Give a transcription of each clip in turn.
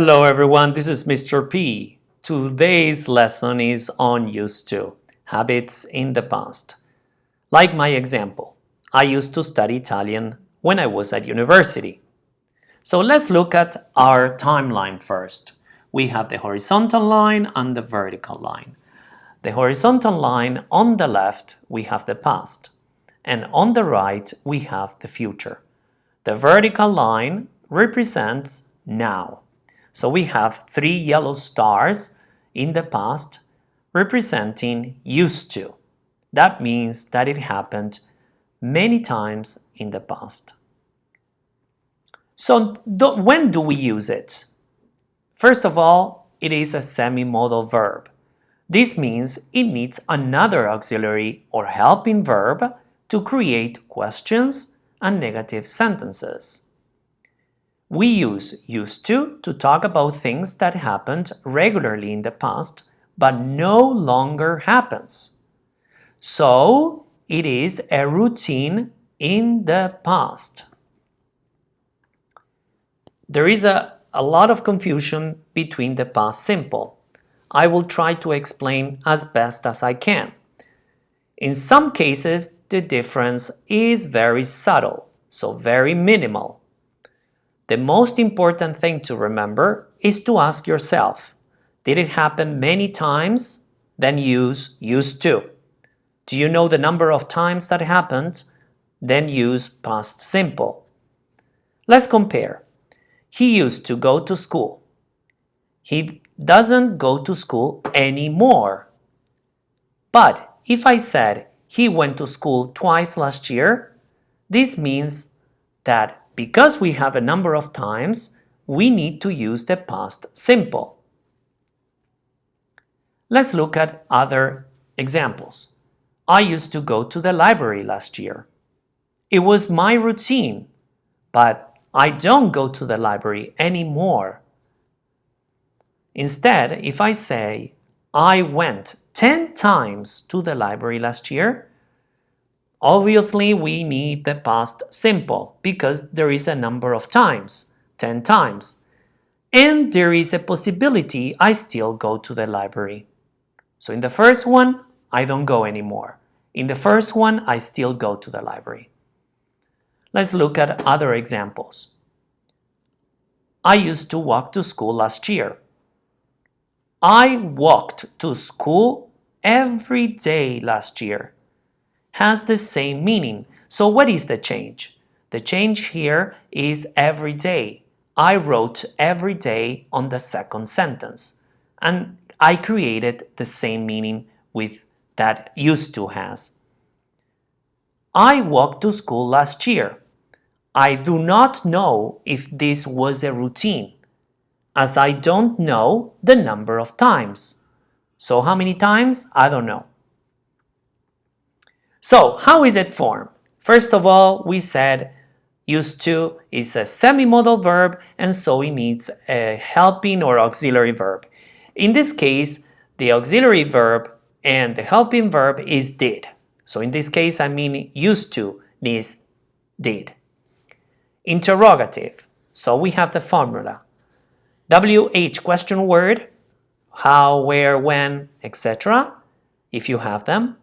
Hello everyone, this is Mr. P. Today's lesson is on used to, habits in the past. Like my example, I used to study Italian when I was at university. So let's look at our timeline first. We have the horizontal line and the vertical line. The horizontal line on the left, we have the past, and on the right, we have the future. The vertical line represents now. So we have three yellow stars in the past representing used to. That means that it happened many times in the past. So when do we use it? First of all, it is a semi-modal verb. This means it needs another auxiliary or helping verb to create questions and negative sentences. We use used to to talk about things that happened regularly in the past but no longer happens. So it is a routine in the past. There is a, a lot of confusion between the past simple. I will try to explain as best as I can. In some cases, the difference is very subtle, so very minimal. The most important thing to remember is to ask yourself, did it happen many times? Then use used to. Do you know the number of times that happened? Then use past simple. Let's compare. He used to go to school. He doesn't go to school anymore. But if I said he went to school twice last year, this means that because we have a number of times, we need to use the past simple. Let's look at other examples. I used to go to the library last year. It was my routine, but I don't go to the library anymore. Instead, if I say, I went 10 times to the library last year, Obviously, we need the past simple because there is a number of times, 10 times. And there is a possibility I still go to the library. So in the first one, I don't go anymore. In the first one, I still go to the library. Let's look at other examples. I used to walk to school last year. I walked to school every day last year has the same meaning. So what is the change? The change here is every day. I wrote every day on the second sentence. And I created the same meaning with that used to has. I walked to school last year. I do not know if this was a routine, as I don't know the number of times. So how many times? I don't know. So how is it formed? First of all, we said used to is a semi-modal verb and so it needs a helping or auxiliary verb. In this case, the auxiliary verb and the helping verb is did. So in this case, I mean used to needs did. Interrogative. So we have the formula. WH question word, how, where, when, etc. If you have them.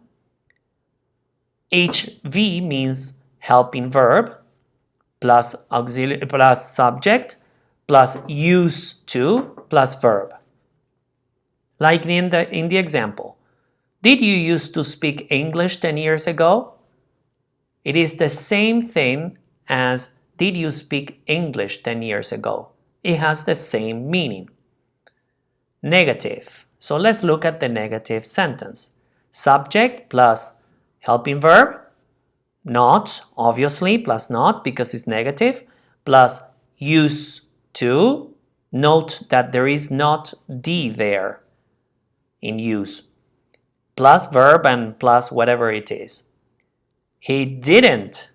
HV means helping verb plus auxiliary plus subject plus used to plus verb. Like in the, in the example, did you used to speak English 10 years ago? It is the same thing as did you speak English 10 years ago? It has the same meaning. Negative. So let's look at the negative sentence. Subject plus helping verb, not, obviously, plus not because it's negative, plus use to. Note that there is not D there in use. Plus verb and plus whatever it is. He didn't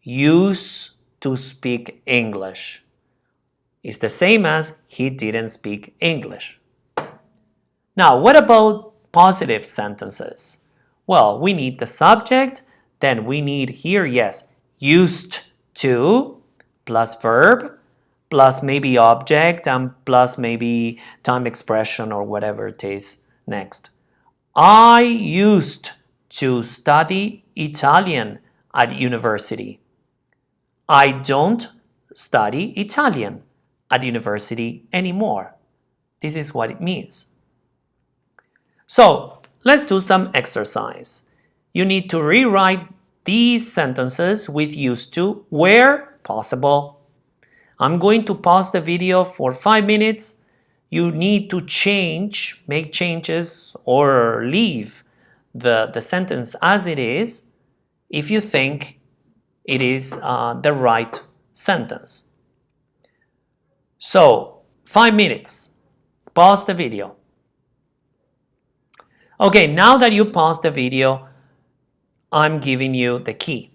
use to speak English. It's the same as he didn't speak English. Now, what about positive sentences? Well, we need the subject, then we need here, yes, used to plus verb plus maybe object and plus maybe time expression or whatever it is next. I used to study Italian at university. I don't study Italian at university anymore. This is what it means. So let's do some exercise. You need to rewrite these sentences with used to where possible. I'm going to pause the video for five minutes. You need to change, make changes or leave the, the sentence as it is if you think it is uh, the right sentence. So, five minutes. Pause the video. Okay, now that you pause the video, I'm giving you the key.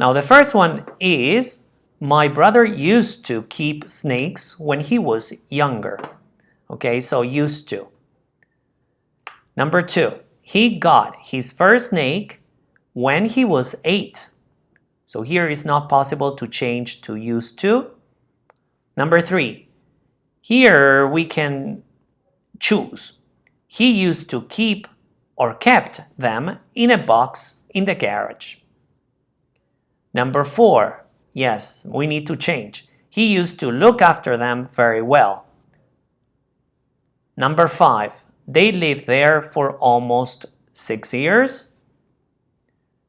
Now the first one is, my brother used to keep snakes when he was younger. Okay, so used to. Number two, he got his first snake when he was eight. So here it's not possible to change to used to. Number three, here we can choose. He used to keep or kept them in a box in the garage. Number four, yes, we need to change. He used to look after them very well. Number five, they lived there for almost six years.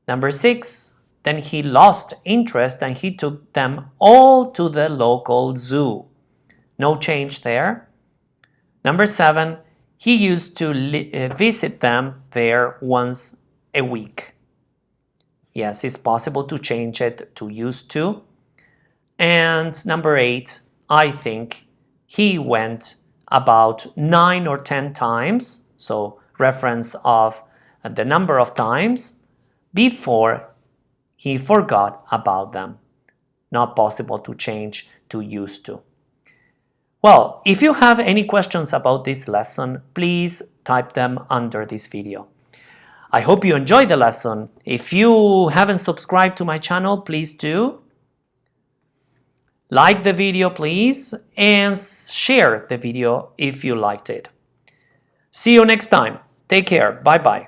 Number six, then he lost interest and he took them all to the local zoo. No change there. Number seven, he used to uh, visit them there once a week. Yes, it's possible to change it to used to. And number eight, I think he went about nine or 10 times, so reference of the number of times before he forgot about them. Not possible to change to used to. Well, if you have any questions about this lesson, please type them under this video. I hope you enjoyed the lesson. If you haven't subscribed to my channel, please do. Like the video, please, and share the video if you liked it. See you next time. Take care. Bye-bye.